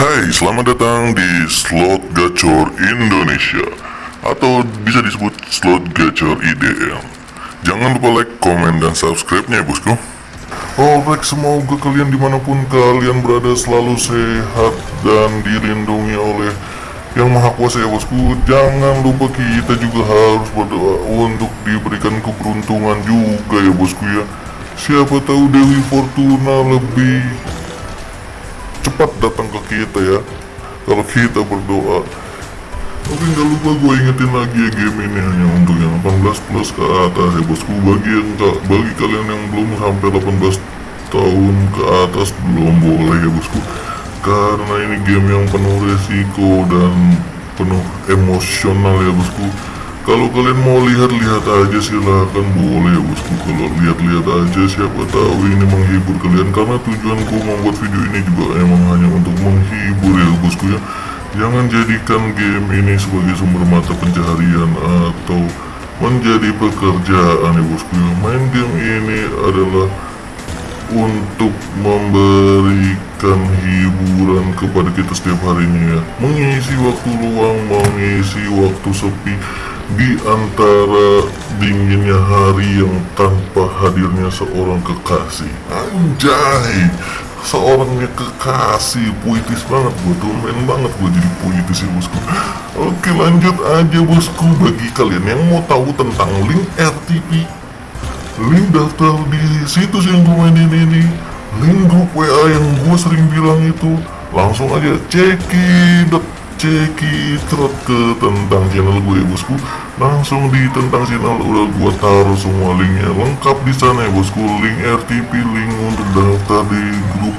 Hai, selamat datang di Slot Gacor Indonesia. Atau bisa disebut Slot Gacor IDM Jangan lupa like, komen, dan subscribe-nya ya bosku. Alright, semoga kalian di mana pun kalian berada selalu sehat dan dilindungi oleh yang maha kuasa ya bosku. Jangan lupa kita juga harus berdoa untuk diberikan keberuntungan juga ya bosku ya. Siapa tahu Dewi Fortuna lebih cepat datang ke kita ya. Kalau kita berdoa. Tapi nggak lupa gue ingetin lagi ya game ini hanya untuk yang 18 plus ke atas ya bosku. Bagi yang bagi kalian yang belum sampai 18 tahun ke atas belum boleh ya bosku. Karena ini game yang penuh resiko dan penuh emosional ya bosku. Kalau kalian mau lihat-lihat aja silahkan. Boleh ya bosku lihat-lihat aja siapa tahu ini menghibur kalian. Karena tujuanku membuat video ini juga emang hanya untuk menghibur ya bosku ya. Jangan jadikan game ini sebagai sumber mata pencaharian atau menjadi pekerjaan ya bosku ya. Main game ini adalah untuk memberikan hiburan kepada kita setiap harinya ya. Mengisi waktu luang mengisi waktu sepi di antara dinginnya hari yang tanpa hadirnya seorang kekasih. Anjay! Seorangnya kekasih puitis banget gue domain banget gue jadi puitis ya bosku. Oke lanjut aja bosku. Bagi kalian yang mau tahu tentang link RTP link daftar di situs yang gue mainin ini link grup WA yang gue sering bilang itu langsung aja cekin ceki trot ke tentang channel gue ya bosku. Langsung di tentang channel udah gue taruh semua linknya. Lengkap di sana ya bosku. Link RTP link untuk daftar di grup.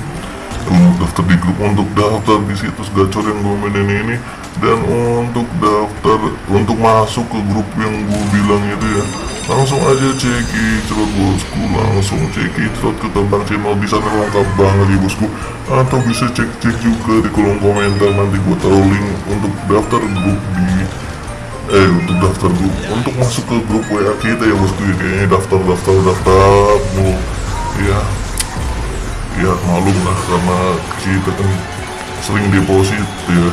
Untuk daftar di grup untuk daftar di situs gacor yang gue mainin ini. Dan untuk daftar untuk masuk ke grup yang gue bilang itu ya langsung aja ceki trot bosku langsung ceki trot ke tentang channel di sana lengkap banget ya bosku. Atau bisa cek-cek juga di kolom komentar nanti gue taruh link untuk daftar grup di eh untuk daftar grup untuk masuk ke grup WA kita ya bosku ya kayaknya daftar daftar daftar mulu ya ya malum lah karena kita kan sering deposit ya.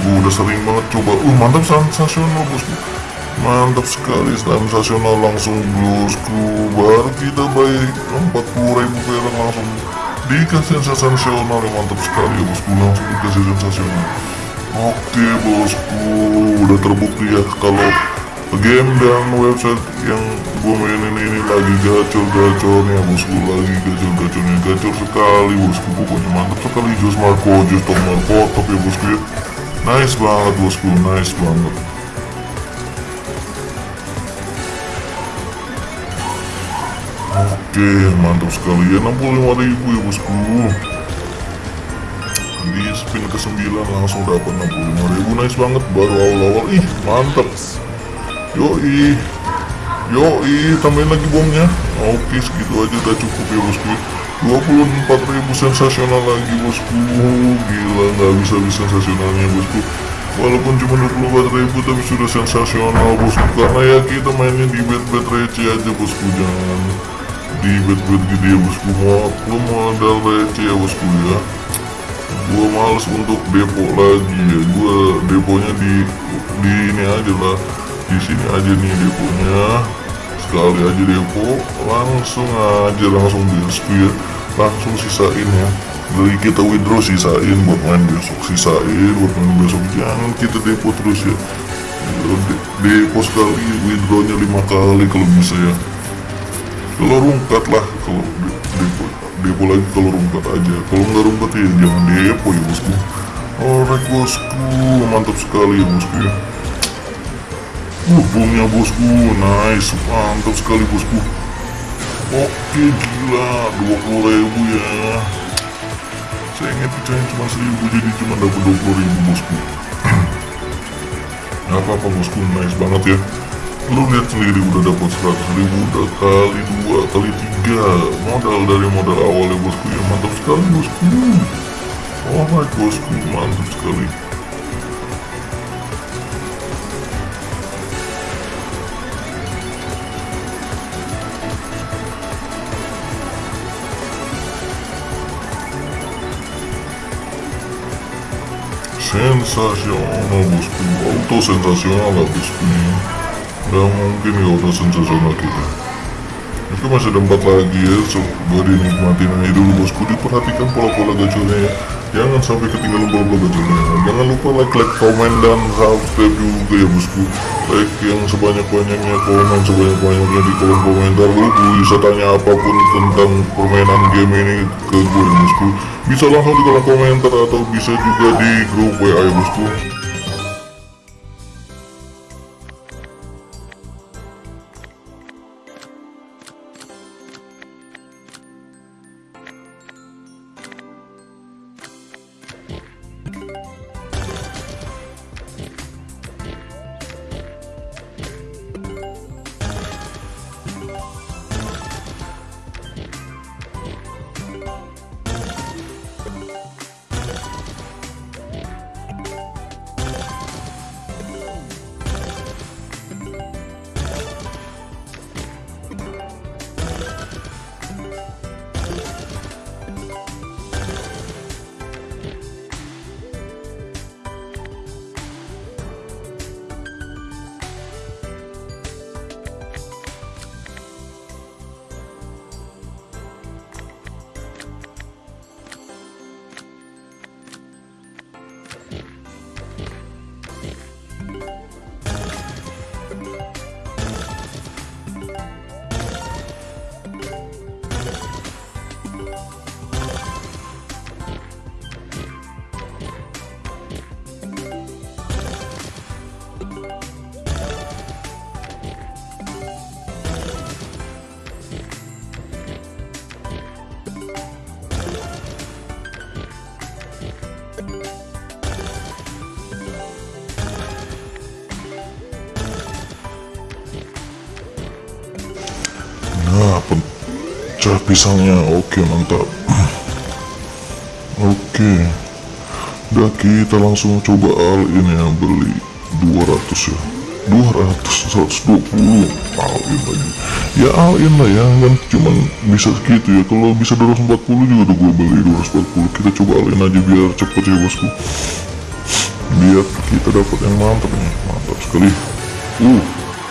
Gue udah sering banget coba. Uh mantap sensasional bosku mantap sekali sensasional langsung bosku baru kita baik. 40 ribu perak langsung dikasih sensasional yang mantap sekali ya bosku. Langsung dikasih sensasional oke bosku. Udah terbukti ya kalau game dan website yang gue mainin ini lagi gacor-gacornya bosku. Lagi gacor-gacornya gacor sekali bosku. Pokoknya mantap sekali. Jos Marco Jos Tok Marco ya bosku ya. Nice banget bosku. Nice banget Oke, mantap sekali ya 65 ribu ya bosku. Di spin ke 9 langsung dapat 65 ribu, nice banget baru awal-awal. Ih, mantap. Yoi. Yoi, tambahin lagi bomnya. Oke, segitu aja udah cukup ya bosku. 24 ribu sensasional lagi bosku. Gila, nggak bisa bisa sensasionalnya bosku. Walaupun cuma 24 ribu tapi sudah sensasional bosku Karena ya kita mainnya di bet-bet receh aja bosku Jangan di bet-bet gede ya bosku mau modal receh ya bosku ya. Gua males untuk depo lagi ya. Gua deponya di di ini aja lah. Di sini aja nih deponya. Sekali aja depo langsung aja langsung bosku ya. Langsung sisain ya. Dari kita withdraw sisain buat main besok sisain buat main besok jangan kita depo terus ya. Depo sekali withdrawnya lima kali kalau bisa ya kalau rungkat lah kalau depo depo lagi kalau rungkat aja. Kalau nggak rungkat ya jangan depo ya bosku. Alright bosku mantap sekali ya bosku ya. Uh bomnya bosku nice mantap sekali bosku. Oke gila 20 ribu ya. Saya ingat pecahin cuma 1000 jadi cuma dapat 20 ribu bosku. Nggak apa-apa bosku nice banget ya lu lihat sendiri udah dapat 100 ribu udah kali dua kali tiga. Modal dari modal awal ya bosku ya mantap sekali bosku. Alright bosku mantap sekali. Sensasional bosku. Auto sensasional bosku Gak mungkin ya auto sensasional kita. Oke masih ada empat lagi ya Coba dinikmatin aja dulu bosku. Diperhatikan pola-pola gacornya ya. Jangan sampai ketinggalan pola-pola gacornya. Jangan lupa like, like, komen, dan subscribe juga ya bosku. Like yang sebanyak-banyaknya Komen sebanyak-banyaknya di kolom komentar Lu bisa tanya apa pun tentang permainan game ini ke gue ya bosku. Bisa langsung di kolom komentar Atau bisa juga di grup WA ya bosku Nah, pecah pisangnya. Oke, mantap. Oke. Udah kita langsung coba all in ya beli 200 ya. 200 120 all in lagi. Ya all in lah ya, kan cuman bisa segitu ya. Kalau bisa 240 juga udah gue beli 240. Kita coba all in aja biar cepet ya bosku. Biar kita dapat yang mantap nih. Mantap sekali. Uh,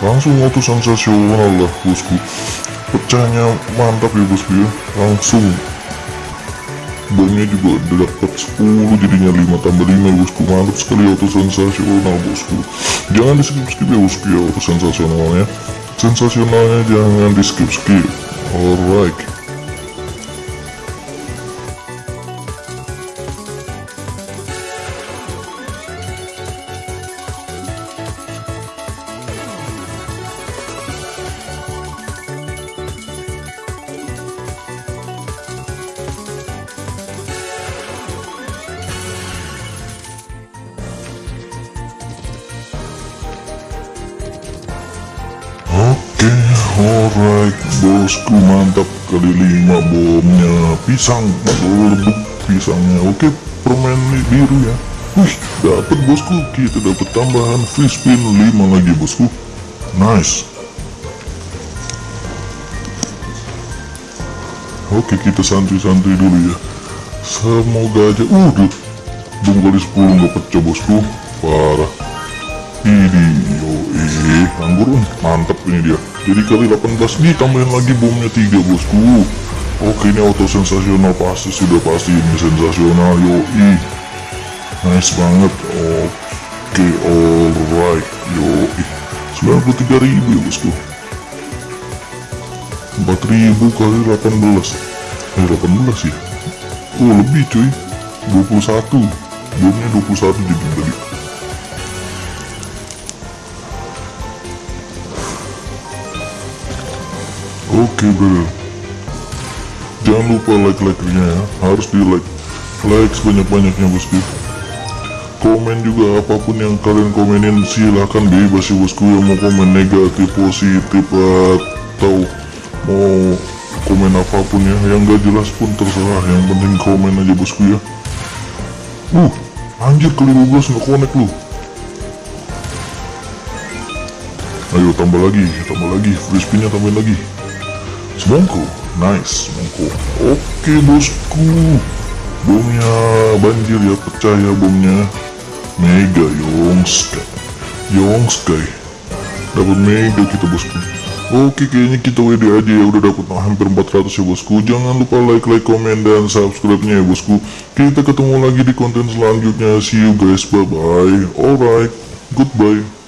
langsung auto sensasional lah bosku pecahnya mantap ya bosku ya langsung bomnya juga dapat 10 jadinya 5 tambah 5 bosku. Mantap sekali auto sensasional bosku. Jangan di skip skip ya bosku ya auto sensasionalnya. Sensasionalnya jangan di skip skip alright bosku mantap kali lima bomnya pisang meledup pisangnya. Oke, permen biru ya. Wih, dapat bosku. Kita dapat tambahan free spin 5 lagi bosku. Nice. Oke, kita santai-santai dulu ya. Semoga aja udah bom kali 10 nggak pecah bosku. Parah. Ini yo eh anggur mantap ini dia. Jadi kali 18 ditambahin lagi bomnya 3 bosku. Oke ini auto sensasional pasti sudah pasti ini sensasional yo ih. Nice banget. Oke alright yo ih. 93 ribu ya bosku. 4000 kali 18 Eh 18 ya Oh lebih cuy 21 Bomnya 21 jadi tadi Oke brother Jangan lupa like-like-nya ya. Harus di like Like sebanyak-banyaknya bosku. Komen juga apa pun yang kalian komenin Silahkan bebas ya bosku Yang mau komen negatif, positif Atau mau komen apa pun ya. Yang gak jelas pun terserah. Yang penting komen aja bosku ya. Uh Anjir kali 12 gak connect lu. Ayo tambah lagi, tambah lagi, free spinnya tambahin lagi Semongko, nice, semongko Oke bosku. Bomnya banjir ya, pecah ya bomnya mega Yongskai. Yongskai. Dapat mega kita bosku. Oke kayaknya kita WD aja ya udah dapat hampir 400 ya bosku. Jangan lupa like, like, komen, dan subscribe nya ya bosku. Kita ketemu lagi di konten selanjutnya. See you guys, bye bye Alright, goodbye